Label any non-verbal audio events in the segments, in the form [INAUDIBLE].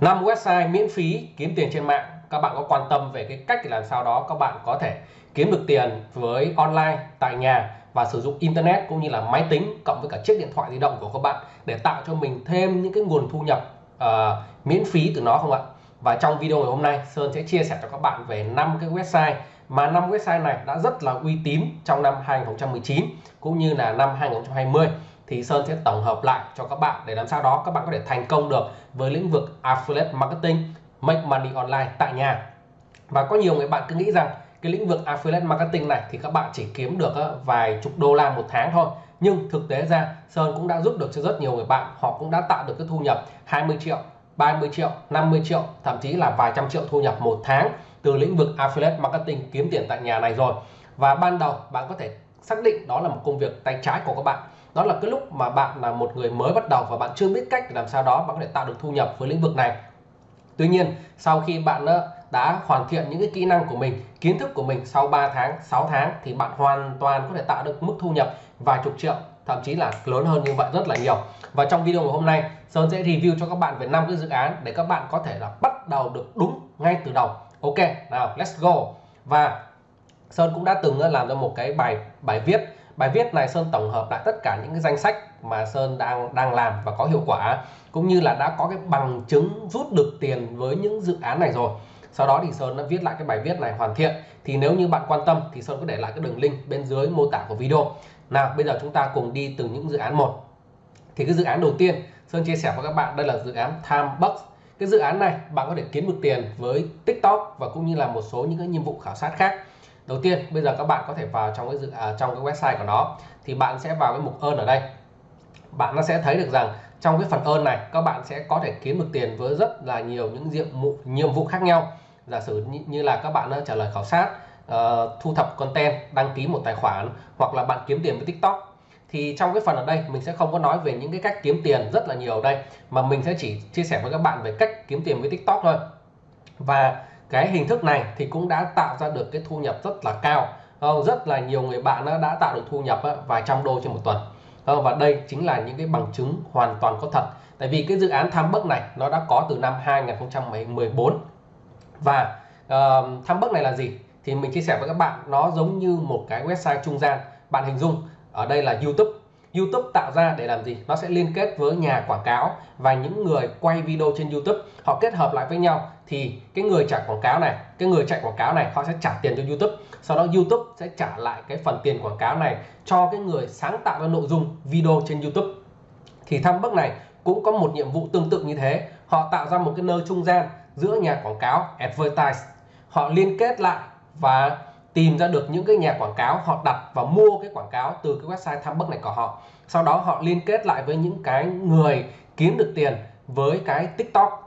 5 website miễn phí kiếm tiền trên mạng các bạn có quan tâm về cái cách làm sao đó các bạn có thể kiếm được tiền với online tại nhà và sử dụng internet cũng như là máy tính cộng với cả chiếc điện thoại di động của các bạn để tạo cho mình thêm những cái nguồn thu nhập uh, miễn phí từ nó không ạ? Và trong video ngày hôm nay Sơn sẽ chia sẻ cho các bạn về 5 cái website mà 5 website này đã rất là uy tín trong năm 2019 cũng như là năm 2020 thì Sơn sẽ tổng hợp lại cho các bạn để làm sao đó các bạn có thể thành công được với lĩnh vực affiliate marketing, make money online tại nhà. Và có nhiều người bạn cứ nghĩ rằng cái lĩnh vực affiliate marketing này thì các bạn chỉ kiếm được ờ, vài chục đô la một tháng thôi. Nhưng thực tế ra, Sơn cũng đã giúp được cho rất nhiều người bạn. Họ cũng đã tạo được cái thu nhập 20 triệu 30 triệu 50 triệu, thậm chí là vài trăm triệu thu nhập một tháng từ lĩnh vực affiliate marketing kiếm tiền tại nhà này rồi. Và ban đầu bạn có thể xác định đó là một công việc tay trái của các bạn đó là cái lúc mà bạn là một người mới bắt đầu và bạn chưa biết cách để làm sao đó bạn có thể tạo được thu nhập với lĩnh vực này. Tuy nhiên, sau khi bạn ờ, đã hoàn thiện những cái kỹ năng của mình, kiến thức của mình sau 3 tháng 6 tháng thì bạn hoàn toàn có thể tạo được mức thu nhập vài chục triệu, thậm chí là lớn hơn như vậy rất là nhiều. Và trong video ngày hôm nay, Sơn sẽ review cho các bạn về năm cái dự án để các bạn có thể là bắt đầu được đúng ngay từ đầu. Ok, nào, let's go. Và Sơn cũng đã từng ờ, làm ra một cái bài bài viết bài viết này Sơn tổng hợp lại tất cả những cái danh sách mà Sơn đang đang làm và có hiệu quả, cũng như là đã có cái bằng chứng rút được tiền với những dự án này rồi. Sau đó thì Sơn đã viết lại cái bài viết này hoàn thiện. Thì nếu như bạn quan tâm thì Sơn có để lại cái đường link bên dưới mô tả của video. Nào, bây giờ chúng ta cùng đi từ những dự án một. Thì cái dự án đầu tiên Sơn chia sẻ với các bạn, đây là dự án Timebox cái dự án này bạn có thể kiếm được tiền với TikTok và cũng như là một số những cái nhiệm vụ khảo sát khác đầu tiên bây giờ các bạn có thể vào trong cái dự à, trong cái website của nó thì bạn sẽ vào cái mục ơn ở đây. Bạn nó sẽ thấy được rằng trong cái phần ơn này các bạn sẽ có thể kiếm được tiền với rất là nhiều những nhiệm vụ nhiệm vụ khác nhau. Giả sử như, như là các bạn trả lời khảo sát uh, thu thập content đăng ký một tài khoản hoặc là bạn kiếm tiền với tiktok. Thì trong cái phần ở đây mình sẽ không có nói về những cái cách kiếm tiền rất là nhiều ở đây mà mình sẽ chỉ chia sẻ với các bạn về cách kiếm tiền với tiktok thôi. Và cái hình thức này thì cũng đã tạo ra được cái thu nhập rất là cao. Ờ, rất là nhiều người bạn đã tạo được thu nhập ờ, vài trăm đô trên một tuần. Ờ, và đây chính là những cái bằng chứng hoàn toàn có thật. Tại vì cái dự án tham bấc này nó đã có từ năm 2014 và uh, tham bấc này là gì? Thì mình chia sẻ với các bạn nó giống như một cái website trung gian. Bạn hình dung ở đây là YouTube. YouTube tạo ra để làm gì? Nó sẽ liên kết với nhà quảng cáo và những người quay video trên YouTube. Họ kết hợp lại với nhau thì cái người trả quảng cáo này, cái người chạy quảng cáo này, họ sẽ trả tiền cho YouTube. Sau đó YouTube sẽ trả lại cái phần tiền quảng cáo này cho cái người sáng tạo ra nội dung video trên YouTube. Thì thăm bước này cũng có một nhiệm vụ tương tự như thế. Họ tạo ra một cái nơi trung gian giữa nhà quảng cáo, advertise. Họ liên kết lại và tìm ra được những cái nhà quảng cáo, họ đặt và mua cái quảng cáo từ cái website tham Bức này của họ. Sau đó họ liên kết lại với những cái người kiếm được tiền với cái tiktok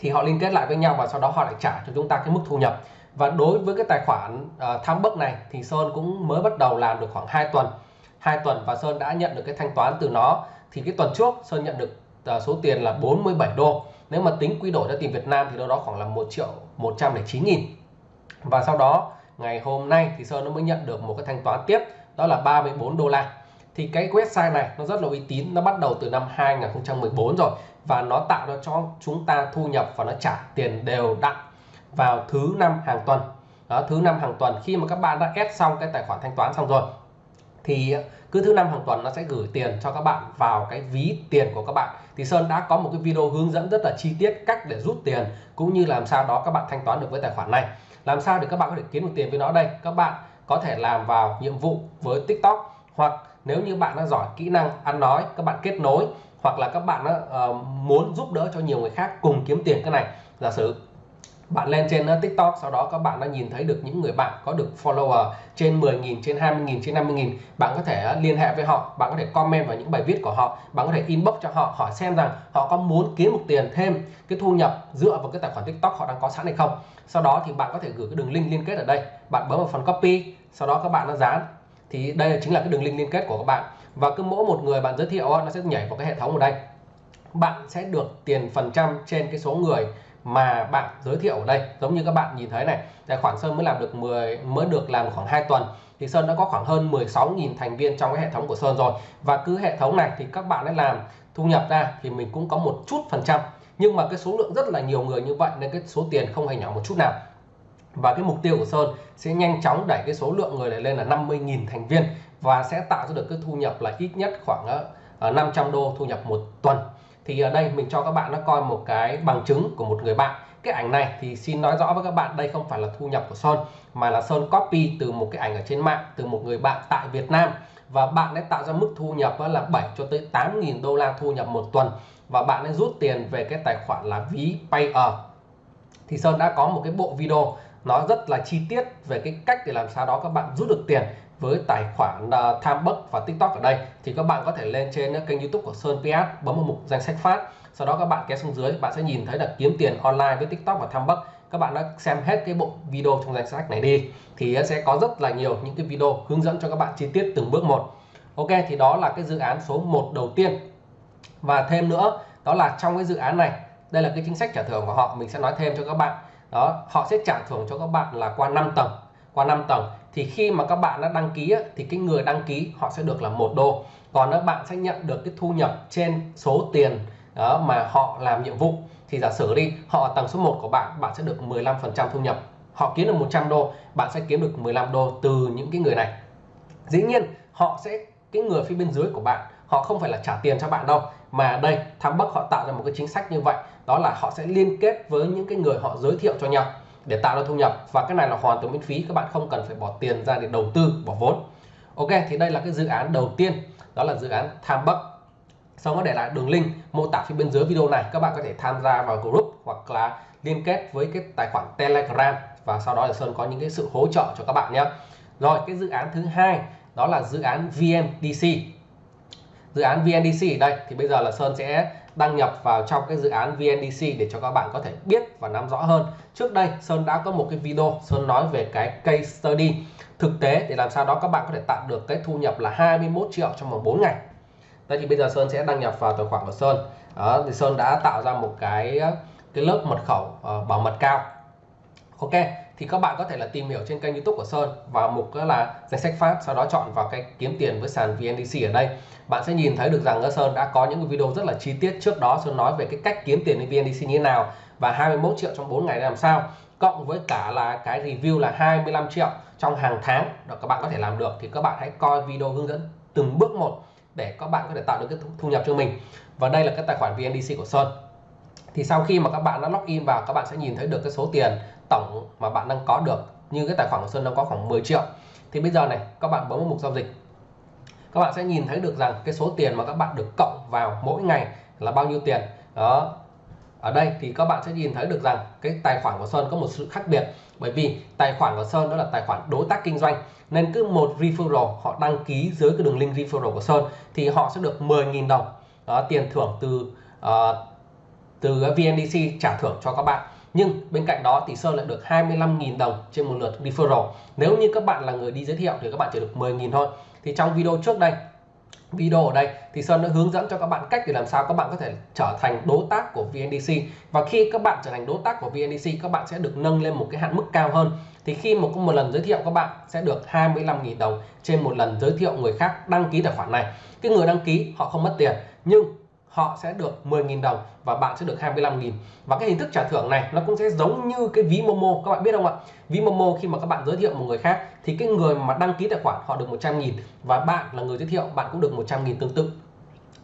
thì họ liên kết lại với nhau và sau đó họ lại trả cho chúng ta cái mức thu nhập. Và đối với cái tài khoản ờ, uh, tham bấc này thì Sơn cũng mới bắt đầu làm được khoảng 2 tuần. 2 tuần và Sơn đã nhận được cái thanh toán từ nó. Thì cái tuần trước Sơn nhận được uh, số tiền là 47 đô. Nếu mà tính quy đổi ra tiền Việt Nam thì đâu đó khoảng là 1 triệu 109 nghìn. Và sau đó ngày hôm nay thì Sơn nó mới nhận được một cái thanh toán tiếp đó là 34 đô la. Thì cái website này nó rất là uy tín nó bắt đầu từ năm 2014 rồi và nó tạo ra cho chúng ta thu nhập và nó trả tiền đều đặn vào thứ năm hàng tuần. Đó, thứ năm hàng tuần, khi mà các bạn đã ép xong cái tài khoản thanh toán xong rồi, thì cứ thứ năm hàng tuần nó sẽ gửi tiền cho các bạn vào cái ví tiền của các bạn. Thì Sơn đã có một cái video hướng dẫn rất là chi tiết cách để rút tiền, cũng như làm sao đó các bạn thanh toán được với tài khoản này. Làm sao để các bạn có thể kiếm được tiền với nó đây? Các bạn có thể làm vào nhiệm vụ với TikTok, hoặc nếu như bạn đã giỏi kỹ năng ăn nói, các bạn kết nối hoặc là các bạn uh, muốn giúp đỡ cho nhiều người khác cùng kiếm tiền cái này. Giả sử bạn lên trên uh, TikTok sau đó các bạn đã nhìn thấy được những người bạn có được follower trên 10.000 trên 20.000 trên 50.000 bạn có thể uh, liên hệ với họ bạn có thể comment vào những bài viết của họ bạn có thể inbox cho họ hỏi xem rằng họ có muốn kiếm một tiền thêm cái thu nhập dựa vào cái tài khoản TikTok họ đang có sẵn hay không. Sau đó thì bạn có thể gửi cái đường link liên kết ở đây. Bạn bấm vào phần copy sau đó các bạn đã dán. Thì đây chính là cái đường link liên kết của các bạn và cứ mỗi một người bạn giới thiệu nó sẽ nhảy vào cái hệ thống ở đây. Bạn sẽ được tiền phần trăm trên cái số người mà bạn giới thiệu ở đây. Giống như các bạn nhìn thấy này tài khoản Sơn mới làm được 10 mới được làm khoảng 2 tuần. Thì Sơn đã có khoảng hơn 16.000 thành viên trong cái hệ thống của Sơn rồi. Và cứ hệ thống này thì các bạn ấy làm thu nhập ra thì mình cũng có một chút phần trăm. Nhưng mà cái số lượng rất là nhiều người như vậy nên cái số tiền không hề nhỏ một chút nào và cái mục tiêu của Sơn sẽ nhanh chóng đẩy cái số lượng người này lên là 50.000 thành viên và sẽ tạo ra được cái thu nhập là ít nhất khoảng ờ, ờ, 500 đô thu nhập một tuần. Thì ở đây mình cho các bạn nó coi một cái bằng chứng của một người bạn. Cái ảnh này thì xin nói rõ với các bạn, đây không phải là thu nhập của Sơn, mà là Sơn copy từ một cái ảnh ở trên mạng từ một người bạn tại Việt Nam. Và bạn ấy tạo ra mức thu nhập là 7 cho tới 8.000 đô la thu nhập một tuần. Và bạn ấy rút tiền về cái tài khoản là ví Payer thì Sơn đã có một cái bộ video nó rất là chi tiết về cái cách để làm sao đó các bạn rút được tiền với tài khoản à, uh, Timebuck và TikTok ở đây. Thì các bạn có thể lên trên kênh YouTube của Sơn PS bấm vào mục danh sách phát. Sau đó các bạn kéo xuống dưới bạn sẽ nhìn thấy là kiếm tiền online với TikTok và Timebuck các bạn đã xem hết cái bộ video trong danh sách này đi. Thì sẽ có rất là nhiều những cái video hướng dẫn cho các bạn chi tiết từng bước một. Ok thì đó là cái dự án số 1 đầu tiên. Và thêm nữa đó là trong cái dự án này đây là cái chính sách trả thưởng của họ. Mình sẽ nói thêm cho các bạn đó, họ sẽ trả thưởng cho các bạn là qua 5 tầng. Qua 5 tầng, thì khi mà các bạn đã đăng ký thì cái người đăng ký họ sẽ được là một đô. Còn các bạn sẽ nhận được cái thu nhập trên số tiền, đó, mà họ làm nhiệm vụ, thì giả sử đi, họ tầng số 1 của bạn bạn sẽ được 15% thu nhập. Họ kiếm được 100 đô, bạn sẽ kiếm được 15 đô từ những cái người này. Dĩ nhiên, họ sẽ, cái người phía bên dưới của bạn họ không phải là trả tiền cho bạn đâu. Mà đây tham bắc họ tạo ra một cái chính sách như vậy. Đó là họ sẽ liên kết với những cái người họ giới thiệu cho nhau để tạo ra thu nhập. Và cái này là hoàn toàn miễn phí. Các bạn không cần phải bỏ tiền ra để đầu tư, bỏ vốn. Ok, thì đây là cái dự án đầu tiên. Đó là dự án tham bắc sau đó để lại đường link, mô tả phía bên dưới video này. Các bạn có thể tham gia vào group hoặc là liên kết với cái tài khoản telegram. Và sau đó là sơn có những cái sự hỗ trợ cho các bạn nhé. Rồi, cái dự án thứ hai, đó là dự án VNDC dự án VNDC ở đây thì bây giờ là Sơn sẽ đăng nhập vào trong cái dự án VNDC để cho các bạn có thể biết và nắm rõ hơn. Trước đây Sơn đã có một cái video Sơn nói về cái case study. Thực tế để làm sao đó các bạn có thể tạo được cái thu nhập là 21 triệu trong vòng 4 ngày. Đây thì bây giờ Sơn sẽ đăng nhập vào tài khoản của Sơn. Đó, thì Sơn đã tạo ra một cái cái lớp mật khẩu uh, bảo mật cao. Ok thì các bạn có thể là tìm hiểu trên kênh youtube của Sơn và mục là danh sách phát sau đó chọn vào cái kiếm tiền với sàn VNDC ở đây. Bạn sẽ nhìn thấy được rằng Sơn đã có những video rất là chi tiết trước đó. Sơn nói về cái cách kiếm tiền với VNDC như thế nào và 21 triệu trong 4 ngày làm sao, cộng với cả là cái review là 25 triệu trong hàng tháng đó các bạn có thể làm được. Thì các bạn hãy coi video hướng dẫn từng bước một để các bạn có thể tạo được cái thu nhập cho mình. Và đây là cái tài khoản VNDC của Sơn. Thì sau khi mà các bạn đã login vào, các bạn sẽ nhìn thấy được cái số tiền tổng mà bạn đang có được như cái tài khoản của Sơn đang có khoảng 10 triệu. Thì bây giờ này các bạn bấm vào mục giao dịch. Các bạn sẽ nhìn thấy được rằng cái số tiền mà các bạn được cộng vào mỗi ngày là bao nhiêu tiền. Đó. Ở đây thì các bạn sẽ nhìn thấy được rằng cái tài khoản của Sơn có một sự khác biệt. Bởi vì tài khoản của Sơn đó là tài khoản đối tác kinh doanh nên cứ một referral họ đăng ký dưới cái đường link referral của Sơn thì họ sẽ được 10.000 đồng. Đó, tiền thưởng từ uh, từ VNDC trả thưởng cho các bạn nhưng bên cạnh đó thì Sơn lại được 25.000 đồng trên một lượt referral. Nếu như các bạn là người đi giới thiệu thì các bạn chỉ được 10.000 thôi. Thì trong video trước đây, video ở đây thì Sơn đã hướng dẫn cho các bạn cách để làm sao các bạn có thể trở thành đối tác của VNDC và khi các bạn trở thành đối tác của VNDC các bạn sẽ được nâng lên một cái hạn mức cao hơn. Thì khi một một lần giới thiệu các bạn, sẽ được 25.000 đồng trên một lần giới thiệu người khác đăng ký tài khoản này. Cái người đăng ký, họ không mất tiền, nhưng họ sẽ được 10.000 đồng và bạn sẽ được 25.000 và cái hình thức trả thưởng này, nó cũng sẽ giống như cái ví Momo, các bạn biết không ạ? Ví Momo khi mà các bạn giới thiệu một người khác, thì cái người mà đăng ký tài khoản họ được 100.000 và bạn là người giới thiệu, bạn cũng được 100.000 tương tự.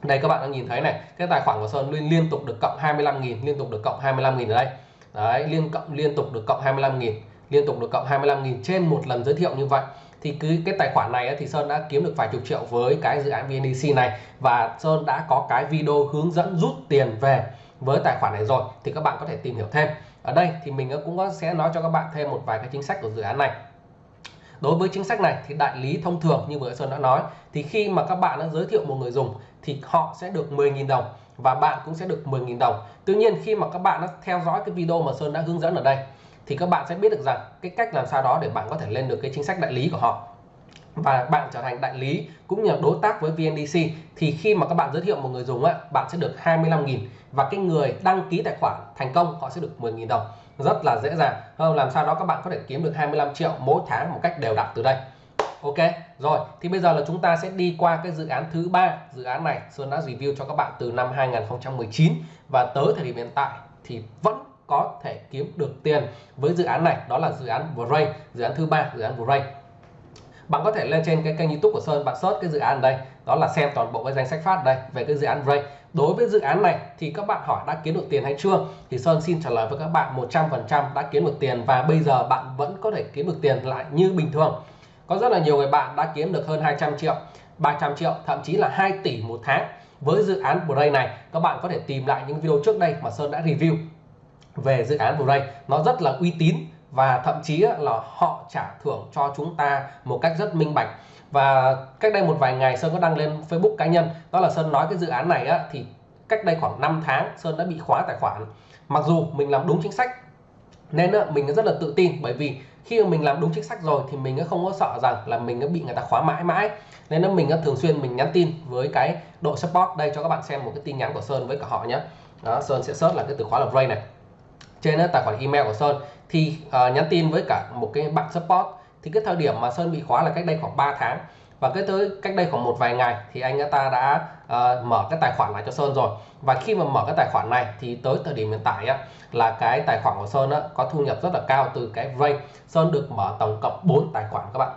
Đây, các bạn đang nhìn thấy này, cái tài khoản của Sơn liên liên tục được cộng 25.000 liên tục được cộng 25.000 ở đây. Đấy, liên cộng, liên tục được cộng 25.000 liên tục được cộng 25.000 trên một lần giới thiệu như vậy thì cứ cái tài khoản này thì Sơn đã kiếm được vài chục triệu với cái dự án VNDC này. Và Sơn đã có cái video hướng dẫn rút tiền về với tài khoản này rồi. Thì các bạn có thể tìm hiểu thêm. Ở đây thì mình cũng sẽ nói cho các bạn thêm một vài cái chính sách của dự án này. Đối với chính sách này thì đại lý thông thường như vừa Sơn đã nói, thì khi mà các bạn đã giới thiệu một người dùng thì họ sẽ được 10.000 đồng và bạn cũng sẽ được 10.000 đồng. Tuy nhiên khi mà các bạn đã theo dõi cái video mà Sơn đã hướng dẫn ở đây thì các bạn sẽ biết được rằng cái cách làm sao đó để bạn có thể lên được cái chính sách đại lý của họ. Và bạn trở thành đại lý cũng như là đối tác với VNDC thì khi mà các bạn giới thiệu một người dùng á, bạn sẽ được 25.000 và cái người đăng ký tài khoản thành công họ sẽ được 10.000 đồng. Rất là dễ dàng. Làm sao đó các bạn có thể kiếm được 25 triệu mỗi tháng một cách đều đặn từ đây. Ok rồi thì bây giờ là chúng ta sẽ đi qua cái dự án thứ ba. Dự án này Sơn đã review cho các bạn từ năm 2019 và tới thời điểm hiện tại thì vẫn có thể kiếm được tiền với dự án này. Đó là dự án Vray dự án thứ ba, dự án Vray bạn có thể lên trên cái kênh youtube của Sơn, bạn search cái dự án đây. Đó là xem toàn bộ cái danh sách phát đây về cái dự án Vray đối với dự án này thì các bạn hỏi đã kiếm được tiền hay chưa? Thì Sơn xin trả lời với các bạn 100% đã kiếm được tiền và bây giờ bạn vẫn có thể kiếm được tiền lại như bình thường. Có rất là nhiều người bạn đã kiếm được hơn 200 triệu 300 triệu, thậm chí là 2 tỷ một tháng. Với dự án Bray này, các bạn có thể tìm lại những video trước đây mà Sơn đã review về dự án Bray nó rất là uy tín và thậm chí là họ trả thưởng cho chúng ta một cách rất minh bạch. Và cách đây một vài ngày Sơn có đăng lên Facebook cá nhân. Đó là Sơn nói cái dự án này á, thì cách đây khoảng 5 tháng Sơn đã bị khóa tài khoản. Mặc dù mình làm đúng chính sách nên á, mình rất là tự tin. Bởi vì khi mà mình làm đúng chính sách rồi thì mình không có sợ rằng là mình bị người ta khóa mãi mãi. Nên là mình thường xuyên mình nhắn tin với cái đội support đây cho các bạn xem một cái tin nhắn của Sơn với cả họ nhé đó, Sơn sẽ search là cái từ khóa là Ray này trên tài khoản email của Sơn. Thì uh, nhắn tin với cả một cái bạn support. Thì cái thời điểm mà Sơn bị khóa là cách đây khoảng 3 tháng. Và cái tới cách đây khoảng một vài ngày thì anh ta đã uh, mở cái tài khoản lại cho Sơn rồi. Và khi mà mở cái tài khoản này thì tới thời điểm hiện tại á, là cái tài khoản của Sơn á, có thu nhập rất là cao từ cái Ray. Sơn được mở tổng cộng 4 tài khoản các bạn.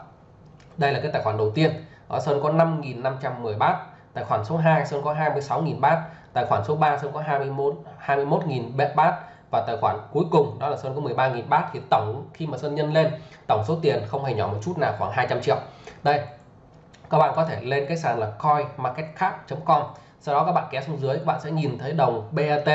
Đây là cái tài khoản đầu tiên. Ở Sơn có 5.510 bát. Tài khoản số 2 Sơn có 26.000 bát. Tài khoản số 3 Sơn có 21 21.000 bát và tài khoản cuối cùng đó là Sơn có 13.000 bát thì tổng khi mà Sơn nhân lên, tổng số tiền không hề nhỏ một chút nào, khoảng 200 triệu. Đây, các bạn có thể lên cái sàn là coinmarketcap.com sau đó các bạn kéo xuống dưới, các bạn sẽ nhìn thấy đồng BAT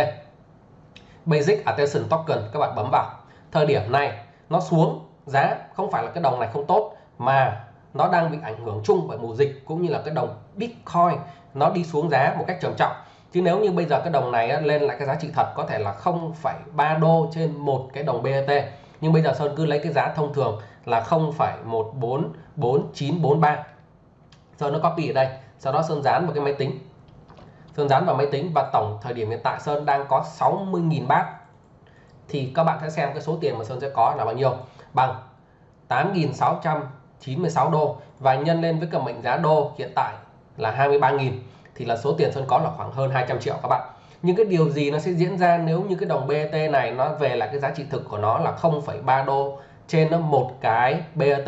Basic Attention Token, các bạn bấm vào. Thời điểm này, nó xuống, giá không phải là cái đồng này không tốt, mà nó đang bị ảnh hưởng chung bởi mùa dịch cũng như là cái đồng Bitcoin. Nó đi xuống giá một cách trầm trọng chứ nếu như bây giờ cái đồng này lên lại cái giá trị thật có thể là 0,3 đô trên một cái đồng BET nhưng bây giờ Sơn cứ lấy cái giá thông thường là 0,144943 Sơn nó copy ở đây sau đó Sơn dán vào cái máy tính. Sơn dán vào máy tính và tổng thời điểm hiện tại Sơn đang có 60.000 bát. Thì các bạn sẽ xem cái số tiền mà Sơn sẽ có là bao nhiêu? Bằng 8.696 đô. Và nhân lên với cái mệnh giá đô hiện tại là 23.000 thì là số tiền Sơn có là khoảng hơn 200 triệu các bạn. Nhưng cái điều gì nó sẽ diễn ra nếu như cái đồng BAT này nó về là cái giá trị thực của nó là 0,3 đô trên nó một cái BAT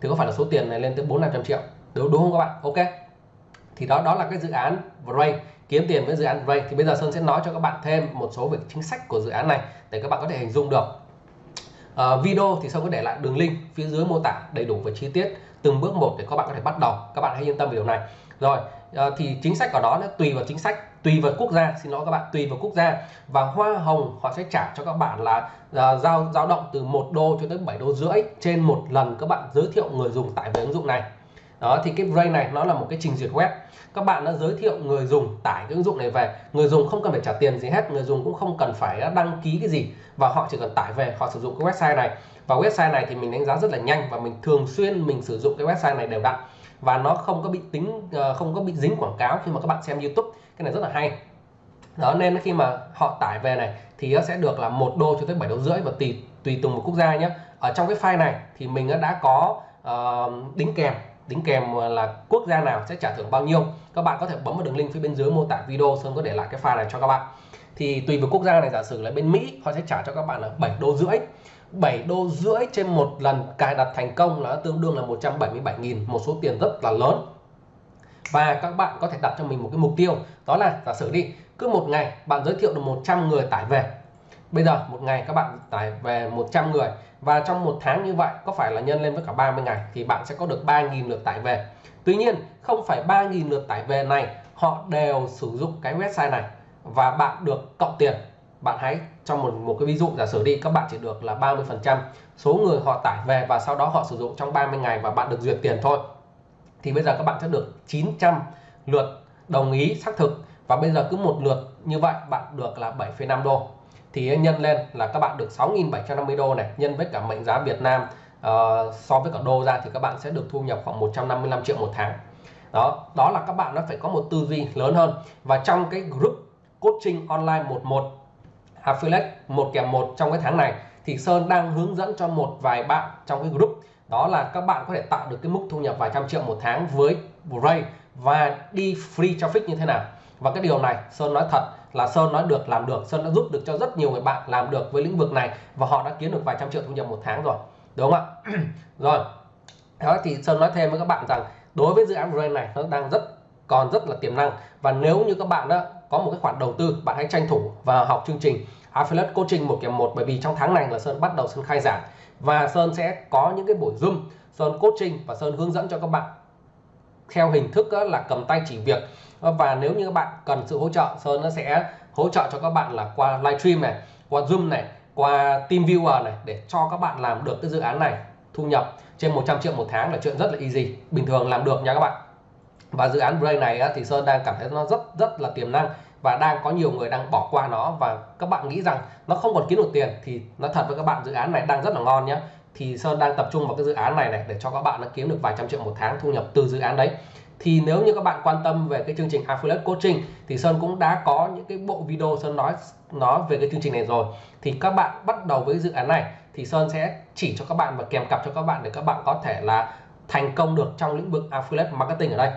thì có phải là số tiền này lên tới 4 500 triệu? Đúng đúng không các bạn? Ok. Thì đó đó là cái dự án Ray kiếm tiền với dự án Ray thì bây giờ Sơn sẽ nói cho các bạn thêm một số về chính sách của dự án này để các bạn có thể hình dung được. Uh, video thì Sơn có để lại đường link phía dưới mô tả đầy đủ và chi tiết từng bước một để các bạn có thể bắt đầu. Các bạn hãy yên tâm về điều này rồi à, thì chính sách của đó nó tùy vào chính sách tùy vào quốc gia xin lỗi các bạn tùy vào quốc gia. Và hoa hồng họ sẽ trả cho các bạn là uh, giao dao động từ 1 đô cho tới 7 đô rưỡi trên một lần các bạn giới thiệu người dùng tải về ứng dụng này. Đó thì cái Ray này nó là một cái trình duyệt web. Các bạn đã giới thiệu người dùng tải cái ứng dụng này về. Người dùng không cần phải trả tiền gì hết người dùng cũng không cần phải đăng ký cái gì. Và họ chỉ cần tải về họ sử dụng cái website này. Và website này thì mình đánh giá rất là nhanh và mình thường xuyên mình sử dụng cái website này đều đặn và nó không có bị tính ờ, không có bị dính quảng cáo khi mà các bạn xem YouTube. Cái này rất là hay. Đó nên khi mà họ tải về này thì nó sẽ được là một đô cho tới 7 đô rưỡi và tùy tùy từng một quốc gia nhé ở trong cái file này thì mình đã có uh, đính kèm. Đính kèm là quốc gia nào sẽ trả thưởng bao nhiêu. Các bạn có thể bấm vào đường link phía bên dưới mô tả video sơn có để lại cái file này cho các bạn. Thì tùy vào quốc gia này giả sử là bên Mỹ họ sẽ trả cho các bạn là 7 đô rưỡi. 7 đô rưỡi trên một lần cài đặt thành công là tương đương là 177.000 một số tiền rất là lớn. Và các bạn có thể đặt cho mình một cái mục tiêu, đó là giả sử đi, cứ một ngày bạn giới thiệu được 100 người tải về. Bây giờ một ngày các bạn tải về 100 người và trong một tháng như vậy có phải là nhân lên với cả 30 ngày thì bạn sẽ có được 3.000 lượt tải về. Tuy nhiên, không phải 3.000 lượt tải về này, họ đều sử dụng cái website này và bạn được cộng tiền bạn hãy trong một một cái ví dụ giả sử đi các bạn chỉ được là 30 phần trăm số người họ tải về và sau đó họ sử dụng trong 30 ngày và bạn được duyệt tiền thôi. Thì bây giờ các bạn sẽ được 900 lượt đồng ý xác thực và bây giờ cứ một lượt như vậy bạn được là 7,5 đô. Thì nhân lên là các bạn được 6.750 đô này nhân với cả mệnh giá Việt Nam uh, so với cả đô ra thì các bạn sẽ được thu nhập khoảng 155 triệu một tháng. Đó đó là các bạn nó phải có một tư duy lớn hơn. Và trong cái group coaching online 11 affiliate một kèm một trong cái tháng này, thì Sơn đang hướng dẫn cho một vài bạn trong cái group. Đó là các bạn có thể tạo được cái mức thu nhập vài trăm triệu một tháng với Bray và đi free traffic như thế nào. Và cái điều này Sơn nói thật là Sơn nói được, làm được. Sơn đã giúp được cho rất nhiều người bạn làm được với lĩnh vực này và họ đã kiếm được vài trăm triệu thu nhập một tháng rồi. Đúng không ạ? [CLEARS THROAT] Rồi. Đó, thì Sơn nói thêm với các bạn rằng đối với dự án Ray này, nó đang rất, còn rất là tiềm năng. Và nếu như các bạn đó có một cái khoản đầu tư, bạn hãy tranh thủ và học chương trình Affiliate Coaching một kiểm một, bởi vì trong tháng này là Sơn bắt đầu Sơn khai giảng. Và Sơn sẽ có những cái buổi Zoom, Sơn coaching và Sơn hướng dẫn cho các bạn theo hình thức là cầm tay chỉ việc. Và nếu như các bạn cần sự hỗ trợ, Sơn nó sẽ hỗ trợ cho các bạn là qua livestream này, qua Zoom này, qua TeamViewer này để cho các bạn làm được cái dự án này thu nhập trên 100 triệu một tháng là chuyện rất là easy, bình thường làm được nha các bạn và dự án Brain này thì Sơn đang cảm thấy nó rất rất là tiềm năng và đang có nhiều người đang bỏ qua nó. Và các bạn nghĩ rằng nó không còn kiếm được tiền thì nó thật với các bạn, dự án này đang rất là ngon nhé thì Sơn đang tập trung vào cái dự án này này để cho các bạn nó kiếm được vài trăm triệu một tháng thu nhập từ dự án đấy. Thì nếu như các bạn quan tâm về cái chương trình affiliate coaching thì Sơn cũng đã có những cái bộ video Sơn nói nó về cái chương trình này rồi. Thì các bạn bắt đầu với dự án này thì Sơn sẽ chỉ cho các bạn và kèm cặp cho các bạn để các bạn có thể là thành công được trong lĩnh vực affiliate marketing ở đây.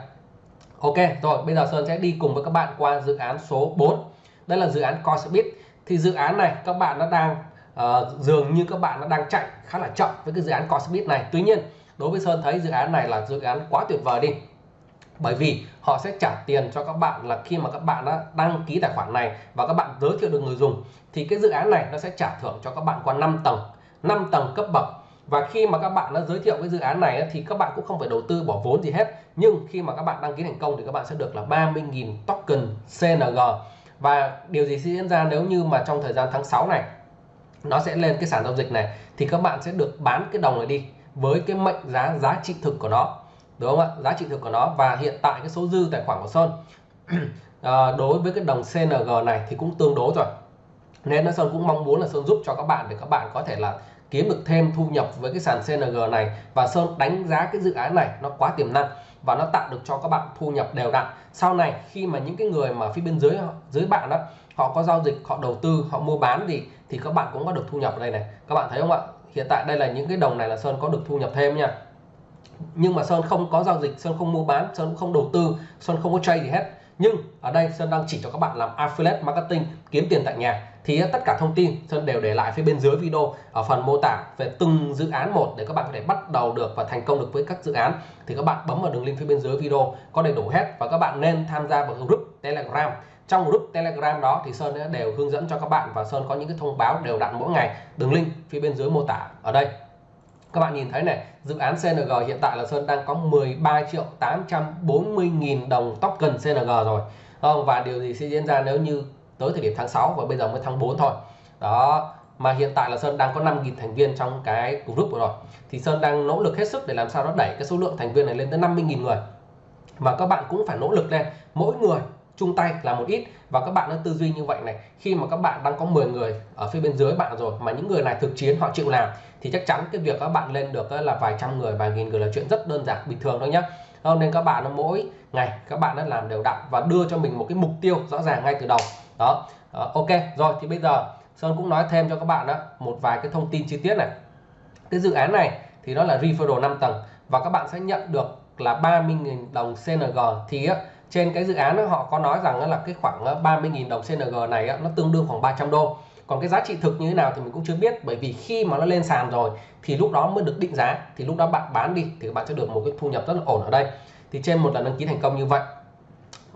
Ok rồi bây giờ Sơn sẽ đi cùng với các bạn qua dự án số 4 đây là dự án Coinbit. thì dự án này các bạn nó đang uh, dường như các bạn nó đang chạy khá là chậm với cái dự án Coinbit này. Tuy nhiên đối với Sơn thấy dự án này là dự án quá tuyệt vời đi. Bởi vì họ sẽ trả tiền cho các bạn là khi mà các bạn đã đăng ký tài khoản này và các bạn giới thiệu được người dùng thì cái dự án này nó sẽ trả thưởng cho các bạn qua 5 tầng. 5 tầng cấp bậc và khi mà các bạn đã giới thiệu cái dự án này thì các bạn cũng không phải đầu tư bỏ vốn gì hết. Nhưng khi mà các bạn đăng ký thành công thì các bạn sẽ được là 30.000 token CNG và điều gì sẽ diễn ra nếu như mà trong thời gian tháng 6 này nó sẽ lên cái sản giao dịch này thì các bạn sẽ được bán cái đồng này đi với cái mệnh giá giá trị thực của nó. Đúng không ạ? Giá trị thực của nó. Và hiện tại cái số dư tài khoản của Sơn [CLEARS THROAT] à, đối với cái đồng CNG này thì cũng tương đối rồi. Nên là Sơn cũng mong muốn là Sơn giúp cho các bạn để các bạn có thể là kiếm được thêm thu nhập với cái sàn CNG này và Sơn đánh giá cái dự án này nó quá tiềm năng và nó tạo được cho các bạn thu nhập đều đặn. Sau này khi mà những cái người mà phía bên dưới dưới bạn đó, họ có giao dịch, họ đầu tư, họ mua bán gì thì các bạn cũng có được thu nhập ở đây này. Các bạn thấy không ạ? Hiện tại đây là những cái đồng này là Sơn có được thu nhập thêm nha. Nhưng mà Sơn không có giao dịch, Sơn không mua bán, Sơn không đầu tư, Sơn không có trade gì hết nhưng ở đây Sơn đang chỉ cho các bạn làm affiliate marketing, kiếm tiền tại nhà. Thì tất cả thông tin Sơn đều để lại phía bên dưới video ở phần mô tả về từng dự án một để các bạn có thể bắt đầu được và thành công được với các dự án. Thì các bạn bấm vào đường link phía bên dưới video có đầy đủ hết và các bạn nên tham gia vào group Telegram. Trong group Telegram đó thì Sơn đều hướng dẫn cho các bạn và Sơn có những cái thông báo đều đặn mỗi ngày. Đường link phía bên dưới mô tả ở đây các bạn nhìn thấy này, dự án CNG hiện tại là Sơn đang có 13 triệu 840 nghìn đồng token CNG rồi. Không và điều gì sẽ diễn ra nếu như tới thời điểm tháng 6 và bây giờ mới tháng 4 thôi. Đó, mà hiện tại là Sơn đang có 5.000 thành viên trong cái group rồi. Thì Sơn đang nỗ lực hết sức để làm sao nó đẩy cái số lượng thành viên này lên tới 50.000 người. Mà các bạn cũng phải nỗ lực lên mỗi người chung tay là một ít. Và các bạn nó tư duy như vậy này, khi mà các bạn đang có 10 người ở phía bên dưới bạn rồi, mà những người này thực chiến, họ chịu làm, thì chắc chắn cái việc các bạn lên được là vài trăm người, vài nghìn người là chuyện rất đơn giản, bình thường thôi nhá. Ờ, nên các bạn mỗi ngày các bạn đã làm đều đặn và đưa cho mình một cái mục tiêu rõ ràng ngay từ đầu. Đó. Ờ, ok, rồi thì bây giờ Sơn cũng nói thêm cho các bạn đó một vài cái thông tin chi tiết này. Cái dự án này thì nó là referral 5 tầng và các bạn sẽ nhận được là 30.000 đồng CNG thì á trên cái dự án đó, họ có nói rằng là cái khoảng ờ, 30.000 đồng CNG này nó tương đương khoảng 300 đô. Còn cái giá trị thực như thế nào thì mình cũng chưa biết bởi vì khi mà nó lên sàn rồi thì lúc đó mới được định giá thì lúc đó bạn bán đi thì bạn sẽ được một cái thu nhập rất là ổn ở đây. Thì trên một lần đăng ký thành công như vậy.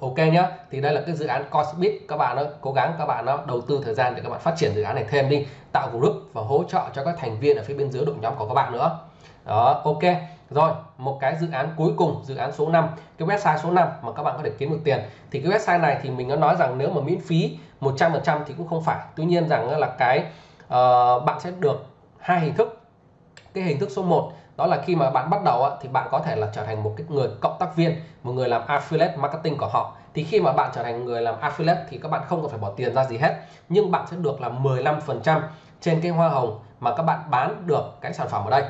Ok nhá thì đây là cái dự án Cosbit. Các bạn ơi cố gắng các bạn ờ, đầu tư thời gian để các bạn phát triển dự án này thêm đi tạo group và hỗ trợ cho các thành viên ở phía bên dưới đội nhóm của các bạn nữa. Đó ok rồi một cái dự án cuối cùng dự án số 5 cái website số 5 mà các bạn có thể kiếm được tiền. Thì cái website này thì mình có nói rằng nếu mà miễn phí 100% thì cũng không phải. Tuy nhiên rằng là cái uh, bạn sẽ được hai hình thức. Cái hình thức số 1 đó là khi mà bạn bắt đầu thì bạn có thể là trở thành một cái người cộng tác viên một người làm affiliate marketing của họ. Thì khi mà bạn trở thành người làm affiliate thì các bạn không cần phải bỏ tiền ra gì hết nhưng bạn sẽ được là 15% trên cái hoa hồng mà các bạn bán được cái sản phẩm ở đây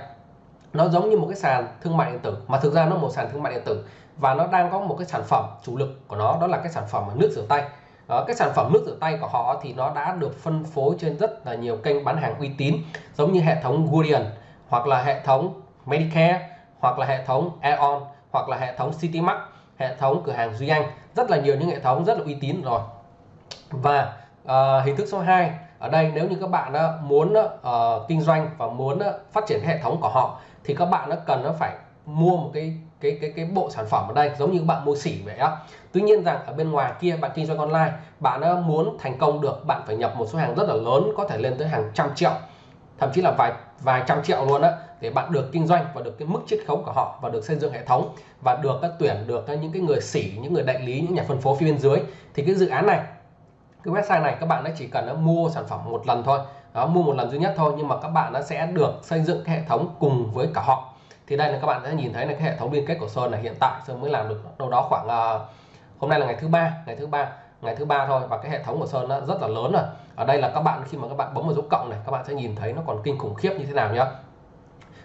nó giống như một cái sàn thương mại điện tử mà thực ra nó một sàn thương mại điện tử và nó đang có một cái sản phẩm chủ lực của nó đó là cái sản phẩm nước rửa tay. Đó, cái sản phẩm nước rửa tay của họ thì nó đã được phân phối trên rất là nhiều kênh bán hàng uy tín giống như hệ thống Guardian hoặc là hệ thống Medicare hoặc là hệ thống Aeon hoặc là hệ thống Citymark hệ thống cửa hàng Duy Anh. Rất là nhiều những hệ thống rất là uy tín rồi. Và uh, hình thức số 2 ở đây nếu như các bạn muốn uh, kinh doanh và muốn uh, phát triển hệ thống của họ thì các bạn nó cần nó phải mua một cái cái cái cái bộ sản phẩm ở đây giống như các bạn mua sỉ vậy á. Tuy nhiên rằng ở bên ngoài kia bạn kinh doanh online bạn muốn thành công được bạn phải nhập một số hàng rất là lớn có thể lên tới hàng trăm triệu thậm chí là vài vài trăm triệu luôn á để bạn được kinh doanh và được cái mức chiết khấu của họ và được xây dựng hệ thống và được ờ, tuyển được những cái người sỉ những người đại lý những nhà phân phối phía bên dưới. Thì cái dự án này cái website này các bạn chỉ cần nó mua sản phẩm một lần thôi. Đó mua một lần duy nhất thôi nhưng mà các bạn nó sẽ được xây dựng cái hệ thống cùng với cả họ. Thì đây là các bạn sẽ nhìn thấy là cái hệ thống liên kết của Sơn là hiện tại Sơn mới làm được đâu đó khoảng uh, hôm nay là ngày thứ ba ngày thứ ba ngày thứ ba thôi và cái hệ thống của Sơn nó rất là lớn rồi. Ở đây là các bạn khi mà các bạn bấm vào dấu cộng này các bạn sẽ nhìn thấy nó còn kinh khủng khiếp như thế nào nhá.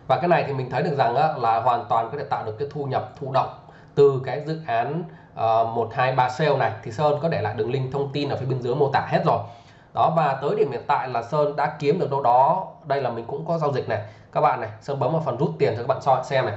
Và cái này thì mình thấy được rằng là hoàn toàn có thể tạo được cái thu nhập thụ động từ cái dự án Ờ, một hai ba sale này thì Sơn có để lại đường link thông tin ở phía bên dưới mô tả hết rồi. Đó và tới điểm hiện tại là Sơn đã kiếm được đâu đó đây là mình cũng có giao dịch này. Các bạn này Sơn bấm vào phần rút tiền cho các bạn soi xem này.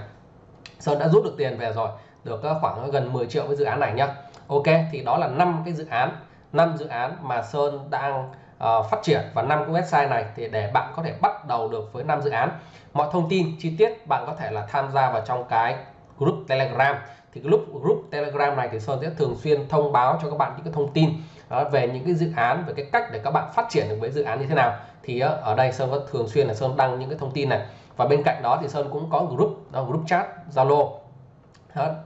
Sơn đã rút được tiền về rồi được ờ, khoảng gần 10 triệu với dự án này nhá. Ok thì đó là năm cái dự án năm dự án mà Sơn đang uh, phát triển và năm cái website này thì để bạn có thể bắt đầu được với năm dự án. Mọi thông tin chi tiết bạn có thể là tham gia vào trong cái group Telegram thì cái group group Telegram này thì Sơn sẽ thường xuyên thông báo cho các bạn những cái thông tin đó, về những cái dự án về cái cách để các bạn phát triển được với dự án như thế nào. Thì ờ, ở đây Sơn có thường xuyên là Sơn đăng những cái thông tin này. Và bên cạnh đó thì Sơn cũng có group đó, group chat Zalo.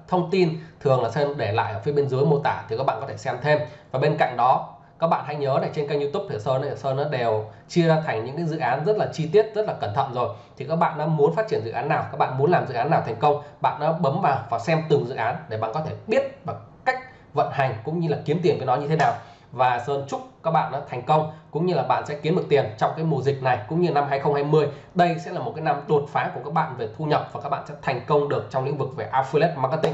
Thông tin thường là Sơn để lại ở phía bên dưới mô tả thì các bạn có thể xem thêm. Và bên cạnh đó các bạn hãy nhớ là trên kênh YouTube thì Sơn này Sơn nó đều chia ra thành những cái dự án rất là chi tiết, rất là cẩn thận rồi. Thì các bạn đã muốn phát triển dự án nào, các bạn muốn làm dự án nào thành công, bạn đã bấm vào và xem từng dự án để bạn có thể biết và cách vận hành cũng như là kiếm tiền với nó như thế nào. Và Sơn chúc các bạn đã thành công, cũng như là bạn sẽ kiếm được tiền trong cái mùa dịch này, cũng như năm 2020 đây sẽ là một cái năm đột phá của các bạn về thu nhập và các bạn sẽ thành công được trong lĩnh vực về affiliate marketing.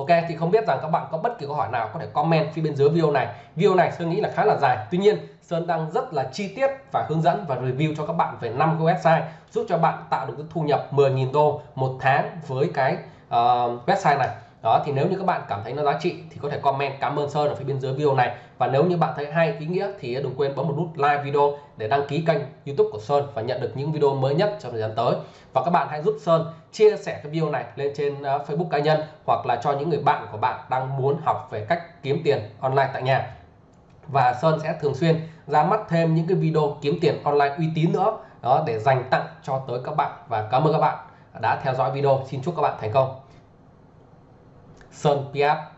Ok thì không biết rằng các bạn có bất kỳ câu hỏi nào có thể comment phía bên dưới video này. Video này Sơn nghĩ là khá là dài. Tuy nhiên Sơn đang rất là chi tiết và hướng dẫn và review cho các bạn về năm cái website giúp cho bạn tạo được cái thu nhập 10.000 đô một tháng với cái uh, website này đó, thì nếu như các bạn cảm thấy nó giá trị thì có thể comment cảm ơn Sơn ở phía bên dưới video này. Và nếu như bạn thấy hay, ý nghĩa thì đừng quên bấm một nút like video để đăng ký kênh YouTube của Sơn và nhận được những video mới nhất trong thời gian tới. Và các bạn hãy giúp Sơn chia sẻ cái video này lên trên ờ, Facebook cá nhân hoặc là cho những người bạn của bạn đang muốn học về cách kiếm tiền online tại nhà. Và Sơn sẽ thường xuyên ra mắt thêm những cái video kiếm tiền online uy tín nữa. Đó, để dành tặng cho tới các bạn. Và cảm ơn các bạn đã theo dõi video. Xin chúc các bạn thành công. Sơn Piat